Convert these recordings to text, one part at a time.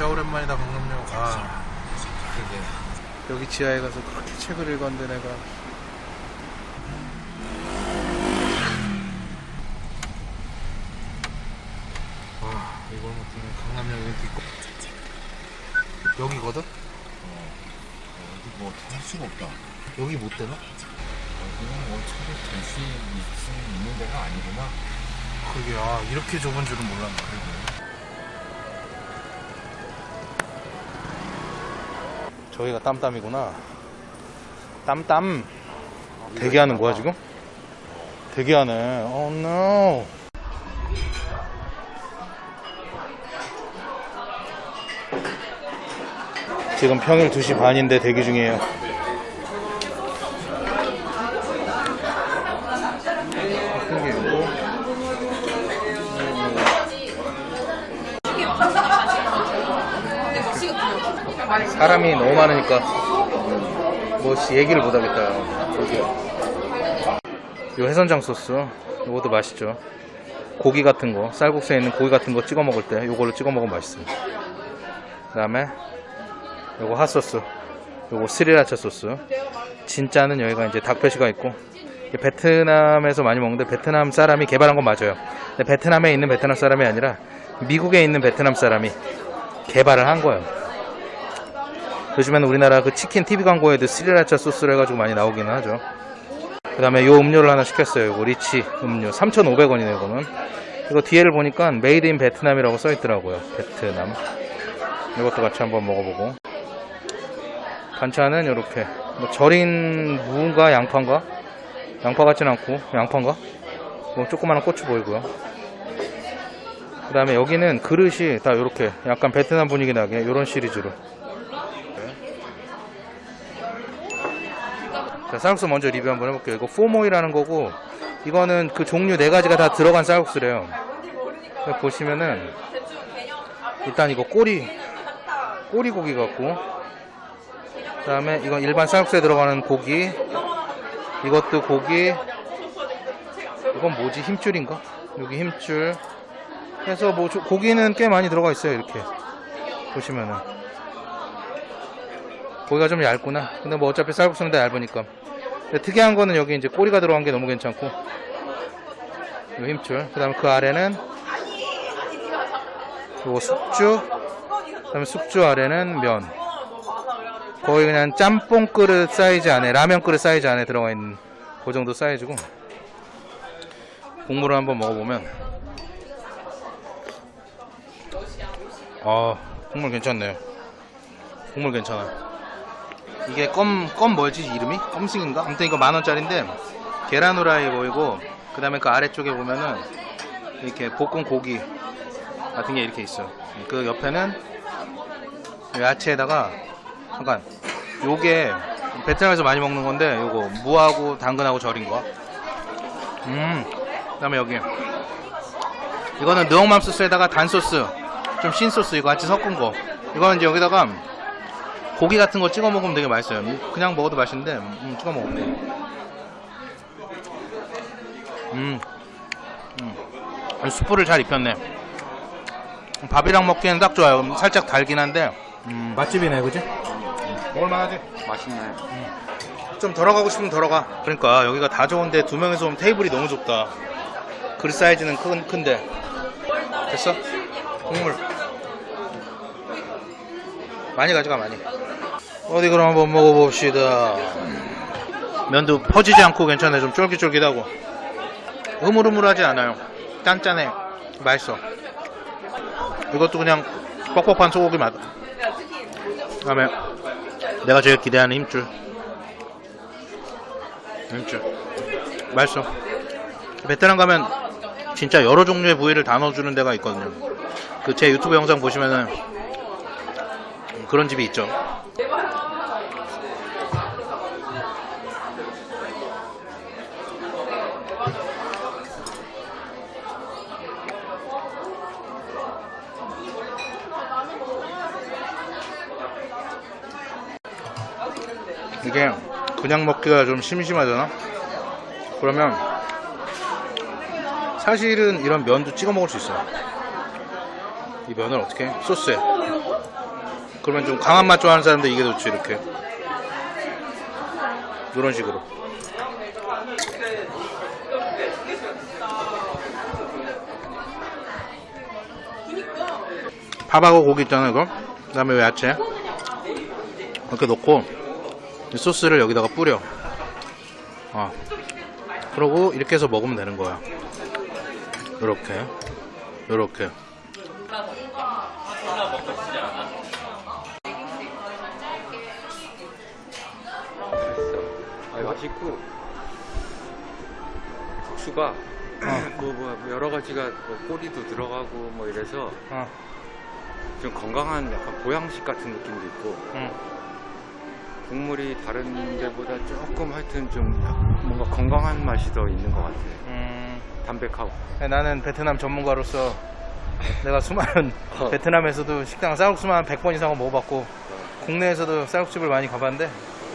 진짜 오랜만이다 강남역 아 그게 여기 지하에 가서 그렇게 책을 읽었는데 내가 아 이걸 못하면 강남역 이벤트 있고 여기거든? 어디 뭐할 수가 없다. 여기 못 되나? 여기는 뭐 차를 될수 있는 데가 아니구나. 그게 아 이렇게 좁은 줄은 몰랐네 저기가 땀땀이구나. 땀땀. 대기하는 거야 지금? 대기하네. Oh no. 지금 평일 2시 반인데 대기 중이에요. 생기고 사람이 너무 많으니까 뭐 씨, 얘기를 못 하겠다. 저기요. 요 해선장 소스 이것도 맛있죠. 고기 같은 거 쌀국수에 있는 고기 같은 거 찍어 먹을 때 요걸로 찍어 먹으면 맛있어요. 그다음에 요거 핫소스 요거 스리라차 소스 진짜는 여기가 이제 닭표시가 있고 베트남에서 많이 먹는데 베트남 사람이 개발한 건 맞아요. 베트남에 있는 베트남 사람이 아니라 미국에 있는 베트남 사람이 개발을 한 거예요. 요즘에는 우리나라 그 치킨 TV 광고에도 스리라차 소스를 해가지고 많이 나오기는 하죠. 그 다음에 요 음료를 하나 시켰어요. 요거 리치 음료. 3,500원이네요, 이거는. 이거 뒤에를 보니까 made in 베트남이라고 써있더라고요. 베트남. 이것도 같이 한번 먹어보고. 반찬은 이렇게. 뭐 절인 무인가 양파인가? 양파 같진 않고, 양파인가? 뭐 조그마한 고추 보이고요. 그 다음에 여기는 그릇이 다 이렇게 약간 베트남 분위기 나게 이런 시리즈로. 쌀국수 먼저 리뷰 한번 해볼게요. 이거 포모이라는 거고, 이거는 그 종류 네 가지가 다 들어간 쌀국수래요. 보시면은, 일단 이거 꼬리, 꼬리 고기 같고, 그 다음에 이건 일반 쌀국수에 들어가는 고기, 이것도 고기, 이건 뭐지? 힘줄인가? 여기 힘줄. 해서 뭐, 조- 고기는 꽤 많이 들어가 있어요, 이렇게. 보시면은. 고기가 좀 얇구나. 근데 뭐 어차피 쌀국수는 다 얇으니까. 근데 특이한 거는 여기 이제 꼬리가 들어간 게 너무 괜찮고. 요 힘줄. 그 다음에 그 아래는 요거 숙주. 그 다음에 숙주 아래는 면. 거의 그냥 짬뽕 그릇 사이즈 안에, 라면 그릇 사이즈 안에 들어가 있는 그 정도 사이즈고. 국물을 한번 먹어보면. 아, 국물 괜찮네요. 국물 괜찮아. 이게 껌, 껌 뭐지 이름이? 껌승인가? 아무튼 이거 만 원짜리인데 계란 후라이 보이고 그 다음에 그 아래쪽에 보면은 이렇게 볶은 고기 같은 게 이렇게 있어요. 그 옆에는 야채에다가 잠깐 요게 베트남에서 많이 먹는 건데 요거 무하고 당근하고 절인 거. 음. 그 다음에 여기 이거는 느엉맘 소스에다가 단 소스 좀 신 소스 이거 같이 섞은 거. 이거는 이제 여기다가 고기 같은 거 찍어 먹으면 되게 맛있어요. 그냥 먹어도 맛있는데 음, 찍어 먹을게. 음, 음, 수프를 잘 입혔네. 밥이랑 먹기에는 딱 좋아요. 살짝 달긴 한데 음, 맛집이네, 그지? 먹을만하지? 맛있네. 좀 덜어가고 싶으면 덜어가. 그러니까 여기가 다 좋은데 두 명이서 오면 테이블이 너무 좁다. 그릇 사이즈는 큰, 큰데. 됐어? 국물. 많이 가져가, 많이. 어디 그럼 한번 먹어봅시다. 면도 퍼지지 않고 괜찮아요. 좀 쫄깃쫄깃하고. 흐물흐물하지 않아요. 짠짠해. 맛있어. 이것도 그냥 뻑뻑한 소고기 맛. 그 다음에 내가 제일 기대하는 힘줄. 힘줄. 맛있어. 베트남 가면 진짜 여러 종류의 부위를 다 넣어주는 데가 있거든요. 그 제 유튜브 영상 보시면은 그런 집이 있죠. 이게 그냥 먹기가 좀 심심하잖아. 그러면 사실은 이런 면도 찍어 먹을 수 있어요. 이 면을 어떻게 해? 소스에 그러면 좀 강한 맛 좋아하는 사람들 이게 좋지 이렇게 이런 식으로 밥하고 고기 있잖아 이거 그 다음에 야채 이렇게 넣고 이 소스를 여기다가 뿌려 어. 그러고 이렇게 해서 먹으면 되는 거야 이렇게 이렇게 아, 맛있고 국수가 뭐, 뭐 여러 가지가 뭐 꼬리도 들어가고 뭐 이래서 어. 좀 건강한 약간 보양식 같은 느낌도 있고 응. 국물이 다른 데보다 조금 하여튼 좀 뭔가 건강한 맛이 더 있는 것 같아요. 음, 담백하고. 나는 베트남 전문가로서 내가 수많은 어. 베트남에서도 식당 쌀국수만 한 100번 이상은 먹어봤고 국내에서도 쌀국집을 많이 가봤는데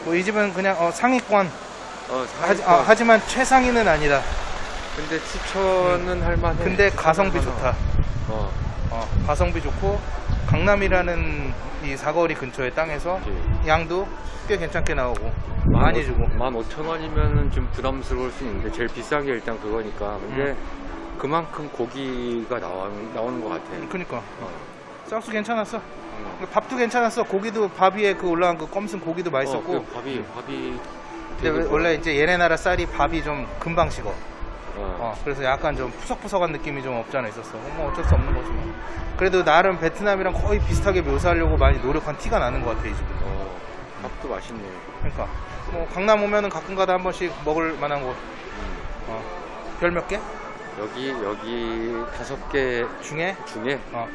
뭐 이 집은 그냥 어, 상위권 어, 하지, 상위권. 어, 하지 만 최상위는 아니다 근데 추천은 할 만해. 근데 가성비 좋다 어, 어, 가성비 좋고 강남이라는 이 사거리 근처의 땅에서 그치. 양도 꽤 괜찮게 나오고 많이 주고 15,000원이면은 좀 부담스러울 수 있는데 제일 비싼 게 일단 그거니까. 근데 음. 그만큼 고기가 나와, 나오는 것 같아. 그니까 어. 쌀국수 괜찮았어 음. 밥도 괜찮았어 고기도 밥 위에 그 올라간 그 껌슨 고기도 맛있었고 어, 그 밥이 밥이 근데 되게 원래 이제 얘네 나라 쌀이 밥이 좀 금방 식어. 어. 어, 그래서 약간 좀 푸석푸석한 느낌이 좀 없지 않아 있었어. 뭐 어쩔 수 없는 거지 뭐. 그래도 나름 베트남이랑 거의 비슷하게 묘사하려고 많이 노력한 티가 나는 것 같아 이 집은. 어, 밥도 맛있네. 그러니까 뭐 강남 오면은 가끔가다 한 번씩 먹을 만한 곳. 음. 어. 별 몇 개? 여기 여기 다섯 개 중에 중에 어,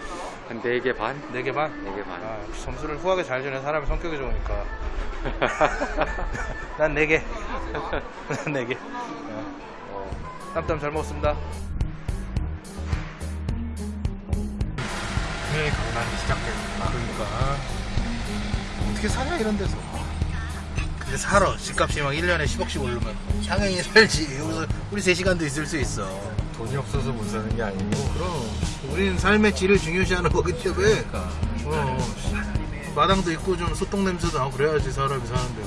한 네 개 반, 네 개 반. 네 개 반. 아, 역시 점수를 후하게 잘 주는 사람이 성격이 좋으니까. 난 네 개. 난 네 개. 어. 어, 땀땀 잘 먹었습니다. 회 강남이 시작됐구나. 그러니까. 어떻게 사냐 이런 데서? 근데 살아. 집값이 막 1년에 10억씩 오르면 당연히 살지. 여기서 우리 3시간도 있을 수 있어. 돈이 없어서 못 사는 게 아니고. 그럼 우리는 삶의 질을 중요시하는 거기 때문에 그러니까. 어, 마당도 있고 좀 소똥 냄새도 나고 그래야지 사람이 사는데